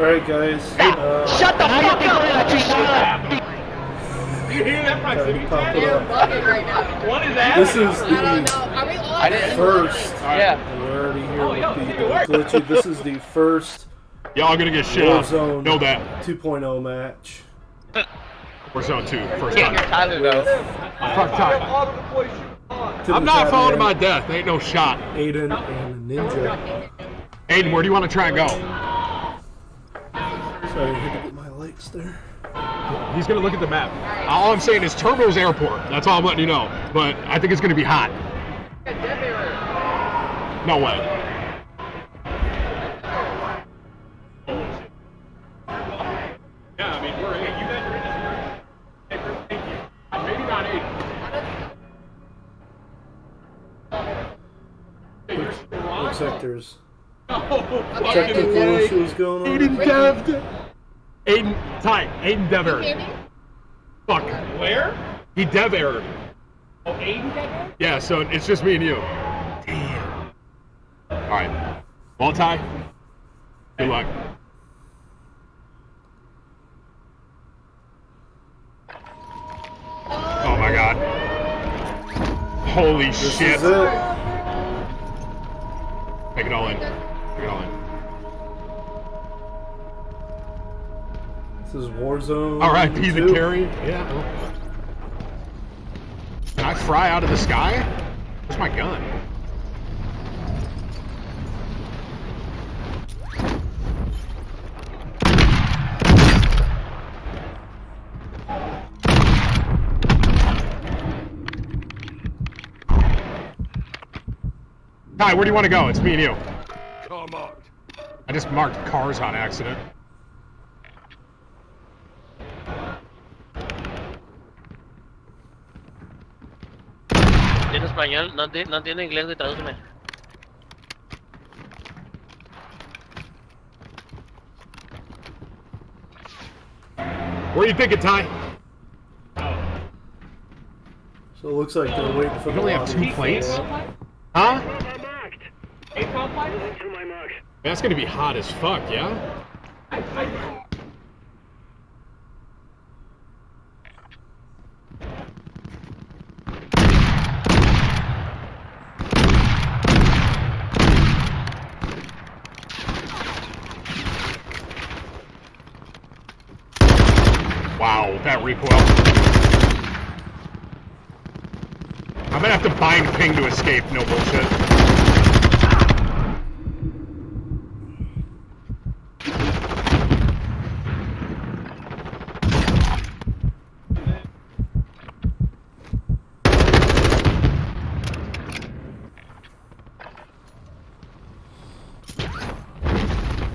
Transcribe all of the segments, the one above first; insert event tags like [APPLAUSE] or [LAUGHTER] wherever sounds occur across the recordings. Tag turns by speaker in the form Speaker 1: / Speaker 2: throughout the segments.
Speaker 1: Alright, guys. Uh,
Speaker 2: Shut the fuck up!
Speaker 3: You [LAUGHS] hear that proximity
Speaker 1: pop
Speaker 3: chat?
Speaker 1: it up.
Speaker 4: right now.
Speaker 3: What is that?
Speaker 1: This is
Speaker 4: I don't
Speaker 1: the
Speaker 4: know. Are we on?
Speaker 2: I didn't-
Speaker 1: first.
Speaker 2: Yeah.
Speaker 1: We're already here
Speaker 3: Oh, yo,
Speaker 1: with the glitchy. This is the first
Speaker 5: Y'all gonna get shit on.
Speaker 1: Warzone
Speaker 5: Know that.
Speaker 1: 2.0 match.
Speaker 5: Warzone 2, first
Speaker 2: Can't hear
Speaker 5: time.
Speaker 2: Tyler though.
Speaker 5: Fuck time.
Speaker 1: To
Speaker 5: I'm not
Speaker 1: chat,
Speaker 5: falling to my death. Ain't no shot.
Speaker 1: Aiden and Ninja.
Speaker 5: Aiden, where do you want to try and go?
Speaker 1: Sorry, I had to get my lights there.
Speaker 5: He's gonna look at the map. All I'm saying is Turbo's airport. That's all I'm letting you know. But I think it's gonna be hot. No way. Yeah, I mean we're in. You guys are in this room. Hey, Chris, thank you. Maybe not eight.
Speaker 1: Looks like there's [LAUGHS]
Speaker 5: Oh,
Speaker 1: technical
Speaker 5: way.
Speaker 1: issues going on.
Speaker 5: Aiden Ty, Aiden Dev
Speaker 4: Hear
Speaker 5: error.
Speaker 4: me?
Speaker 5: Fuck.
Speaker 3: Where?
Speaker 5: He Dev error.
Speaker 3: Oh, Aiden got
Speaker 5: Yeah, so it's just me and you. Damn. Alright. Well, Ty, good luck. Oh my god. Holy
Speaker 1: This
Speaker 5: shit.
Speaker 1: is it.
Speaker 5: Take it all in.
Speaker 1: This is Warzone.
Speaker 5: Alright, be the
Speaker 1: 2.
Speaker 5: carry. Yeah. well. Can I fry out of the sky? Where's my gun? Ty, where do you want to go? It's me and you.
Speaker 6: Come on.
Speaker 5: I just marked cars on accident.
Speaker 7: Español, no, ti- no tiene inglés, güey, tradúceme.
Speaker 5: Where you thinking, Ty?
Speaker 1: So it looks like they're waiting for
Speaker 5: We
Speaker 1: the
Speaker 5: only have two plates. Huh?
Speaker 3: ACOM?
Speaker 5: That's gonna be hot as fuck, yeah? Wow, that recoil. I'm gonna have to bind ping to escape, no bullshit.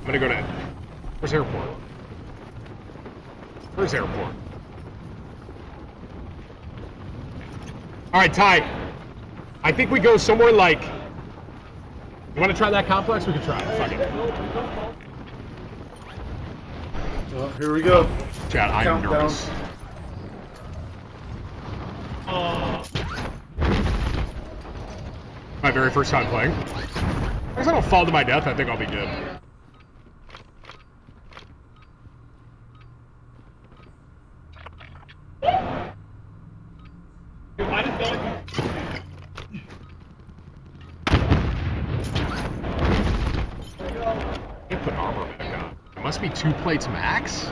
Speaker 5: I'm gonna go to. Where's airport? Airport? Alright, Ty. I think we go somewhere like. You wanna try that complex? We can try it. Fuck it.
Speaker 1: Well, here we go.
Speaker 5: Chad, I'm
Speaker 1: Countdown.
Speaker 5: nervous. My very first time playing. As long as I don't fall to my death, I think I'll be good.
Speaker 3: Dude, I just don't.
Speaker 5: Can't put armor back on. It must be two plates max?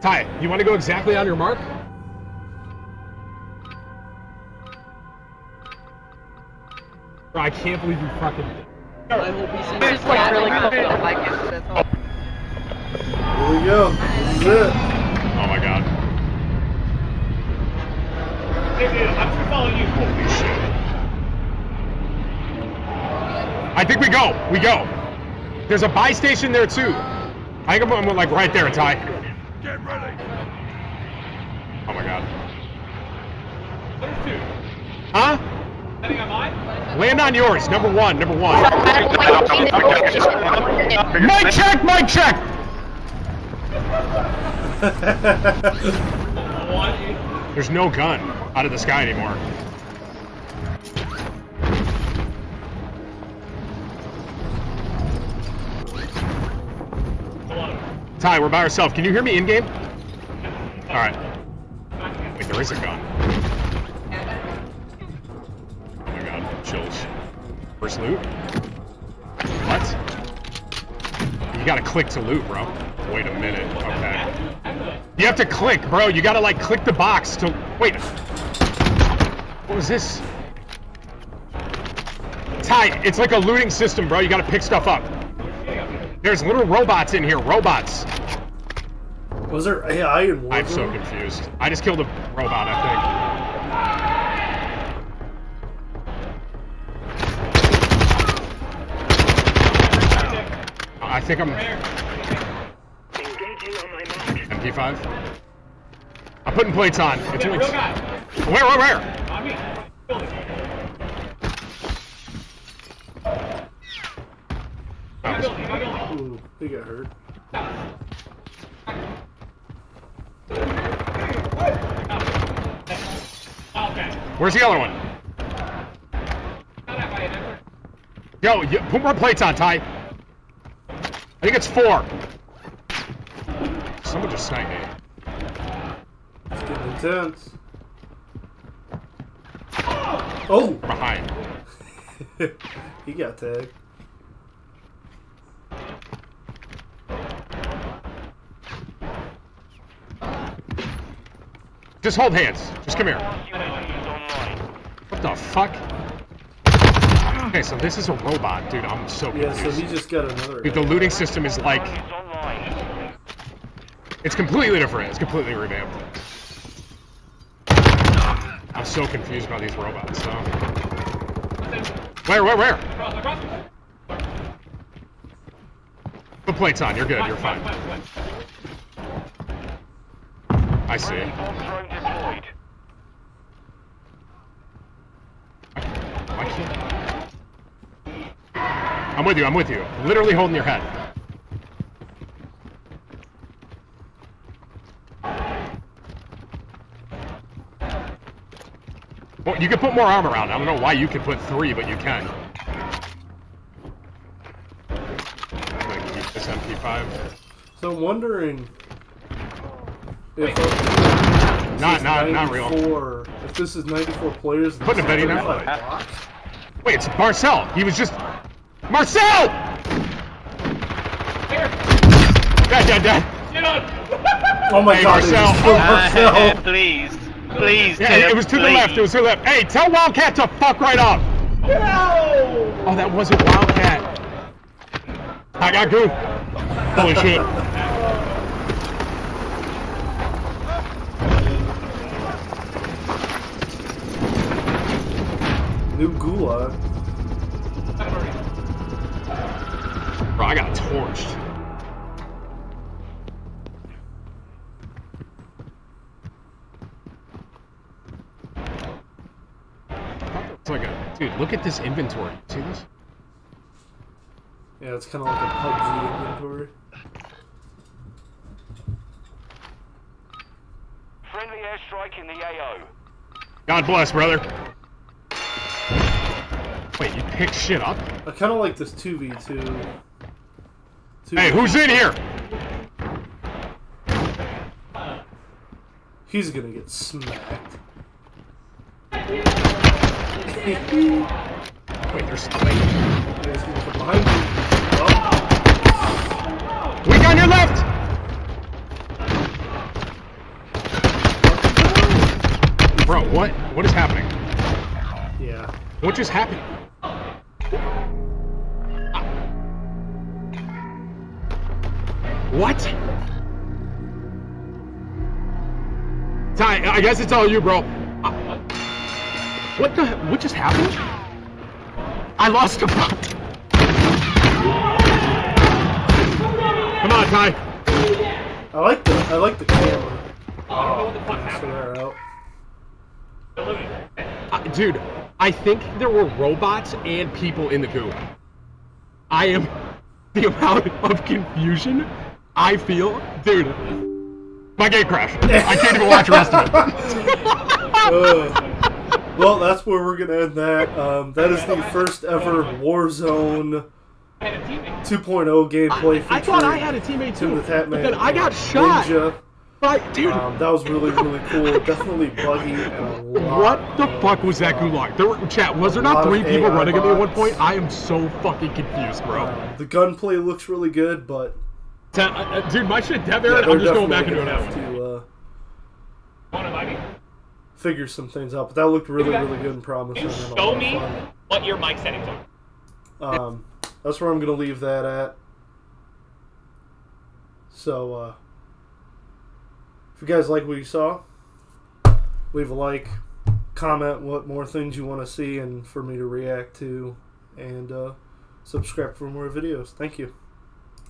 Speaker 5: Ty, you want to go exactly on your mark? Bro, I can't believe you fucking...
Speaker 2: Like really cool. Like it's this
Speaker 1: Here we go. This is it.
Speaker 5: Oh my god.
Speaker 3: I'm following you.
Speaker 5: Holy shit. I think we go. We go. There's a buy station there too. I think I'm, I'm like right there, Ty.
Speaker 6: Get ready.
Speaker 5: Oh my god. Huh? Land on yours, number one, number one. mic check, mic check! There's no gun out of the sky anymore. Ty, we're by ourselves. Can you hear me in-game? Alright. Wait, there is a gun. First loot. What? You gotta click to loot, bro. Wait a minute. Okay. You have to click, bro. You gotta like click the box to wait. What was this? Ty, it's like a looting system, bro. You gotta pick stuff up. There's little robots in here. Robots.
Speaker 1: Was there AI in Warzone?
Speaker 5: I'm so confused. I just killed a robot, I I think I'm MP5. I'm putting plates on. It's only...
Speaker 3: Real guy.
Speaker 5: Where, where, where?
Speaker 3: On me. Building. My building, my building.
Speaker 1: Ooh, he got hurt.
Speaker 3: Okay.
Speaker 5: Where's the other one? Yo, you, put more plates on, Ty. I think it's four. Someone just sniped me.
Speaker 1: It's getting intense. Oh! oh!
Speaker 5: Behind. [LAUGHS]
Speaker 1: he got tagged.
Speaker 5: Just hold hands. Just come here. What the fuck? Okay, so this is a robot, dude. I'm so
Speaker 1: Yeah, so
Speaker 5: confused.
Speaker 1: he just got another.
Speaker 5: Dude, the looting system is like... It's completely different. It's completely revamped. I'm so confused about these robots, so... Where, where, where?
Speaker 3: Across.
Speaker 5: Plates on. You're good. You're fine. I see. Why can't... I'm with you. I'm with you. Literally holding your head. Well, you can put more armor on. I don't know why you can put three, but you can. I'm gonna keep this MP5.
Speaker 1: So I'm wondering if uh,
Speaker 5: Not, not, not real.
Speaker 1: 94 If this is 94 players,
Speaker 5: Putting a bet in now.
Speaker 1: 35 blocks?
Speaker 5: Wait, it's Marcel. He was just Marcel. Dead, dead, dead.
Speaker 3: Get on.
Speaker 1: Oh my
Speaker 5: Hey,
Speaker 1: god, it
Speaker 5: Marcel.
Speaker 1: was still uh, Marcel. [LAUGHS]
Speaker 7: please. Please,
Speaker 5: Yeah,
Speaker 7: Tim,
Speaker 5: it was to the left. It was to the left. Hey, tell Wildcat to fuck right up. Oh, that wasn't Wildcat. I got goo. Holy shit.
Speaker 1: New gulag.
Speaker 5: Torched. It's like a dude. Look at this inventory. See this?
Speaker 1: Yeah, it's kind of like a PUBG inventory.
Speaker 6: Friendly airstrike in the AO.
Speaker 5: God bless, brother. Wait, you pick shit up?
Speaker 1: I kind of like this 2v2.
Speaker 5: Hey, who's in here?
Speaker 1: He's gonna get smacked.
Speaker 5: Wait, there's wait.
Speaker 1: He's gonna come behind you. Oh,
Speaker 5: Weak on your left. Bro, what? What is happening?
Speaker 1: yeah.
Speaker 5: What just happened? What? Ty, I guess it's all you, bro. Uh, What the? What just happened? I lost a. Come on, Ty.
Speaker 1: I like the I like the camera.
Speaker 3: I what the fuck happened.
Speaker 1: out.
Speaker 5: Uh, dude, I think there were robots and people in the goo. I am [LAUGHS] the amount of confusion I feel, dude. My game crashed. I can't even watch the rest of it.
Speaker 1: Uh, [LAUGHS] well, that's where we're gonna end that. Um, that is the first ever Warzone
Speaker 3: I had a teammate.
Speaker 1: 2.0 gameplay
Speaker 5: I, I thought I had a teammate
Speaker 1: Tim
Speaker 5: too.
Speaker 1: the Tatman.
Speaker 5: But then I got shot.
Speaker 1: Ninja.
Speaker 5: Dude.
Speaker 1: Um, that was really, really cool. [LAUGHS] Definitely buggy and a lot.
Speaker 5: what the fuck was that gulag? There were chat. Was there not three people
Speaker 1: AI
Speaker 5: running at me at one point? I am so fucking confused, bro.
Speaker 1: Um, the gunplay looks really good, but
Speaker 5: dude, my shit dead
Speaker 1: yeah,
Speaker 5: there.
Speaker 1: they're
Speaker 5: I'm just going back
Speaker 1: definitely
Speaker 5: into it
Speaker 1: gonna
Speaker 5: now.
Speaker 1: have to uh,
Speaker 3: Want to buy me?
Speaker 1: figure some things out. But that looked really, really good and promising.
Speaker 3: You
Speaker 1: and
Speaker 3: show me
Speaker 1: fun.
Speaker 3: what your mic settings are.
Speaker 1: Um, that's where I'm gonna leave that at. So, uh, if you guys like what you saw, leave a like, comment what more things you want to see and for me to react to, and uh, subscribe for more videos. Thank you.